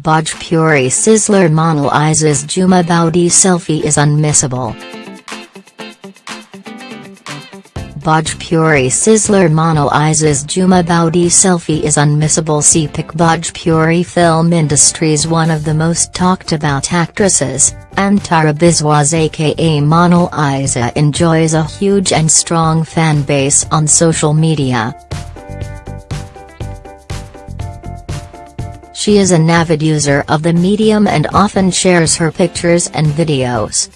Bhojpuri sizzler Monal Isa's Jhuma Boudi selfie is unmissable. Bhojpuri sizzler Monal Isa's Jhuma Boudi selfie is unmissable CPIC Bhojpuri film industry's one of the most talked about actresses, Antara Biswas aka Monalisa enjoys a huge and strong fan base on social media. She is an avid user of the medium and often shares her pictures and videos.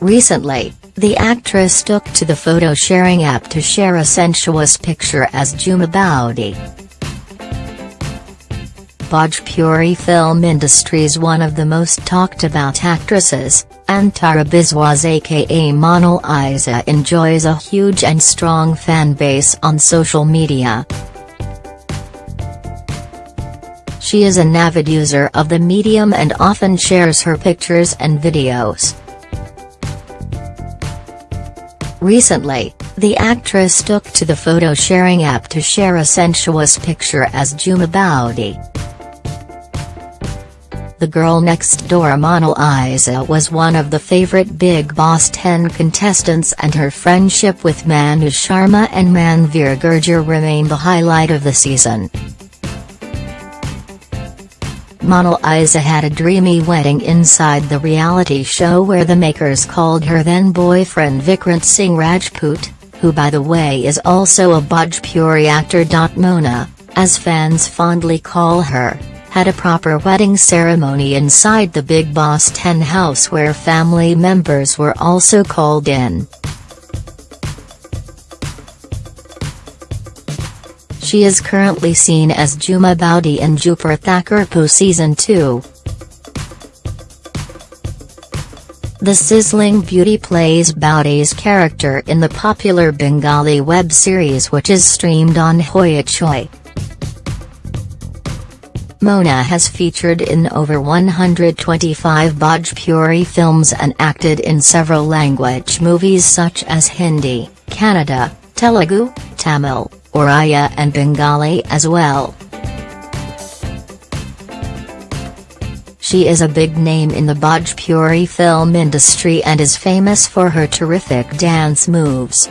Recently, the actress took to the photo-sharing app to share a sensuous picture as Jhuma Boudi. Bhojpuri film industry's one of the most talked about actresses, Antara Biswas aka Monalisa enjoys a huge and strong fan base on social media. She is an avid user of the medium and often shares her pictures and videos. Recently, the actress took to the photo-sharing app to share a sensuous picture as Jhuma Boudi. The girl next door Monal Isa was one of the favorite Bigg Boss 10 contestants and her friendship with Manu Sharma and Manveer Gurjar remain the highlight of the season. Monalisa had a dreamy wedding inside the reality show where the makers called her then-boyfriend Vikrant Singh Rajput, who by the way is also a Bhojpuri actor. Mona, as fans fondly call her, had a proper wedding ceremony inside the Bigg Boss 10 house where family members were also called in. She is currently seen as Jhuma Boudi in Dupur Thakurpo Season 2. The sizzling beauty plays Boudi's character in the popular Bengali web series which is streamed on Hoichoi. Mona has featured in over 125 Bhojpuri films and acted in several language movies such as Hindi, Kannada, Telugu, Tamil, Oriya and Bengali as well. She is a big name in the Bhojpuri film industry and is famous for her terrific dance moves.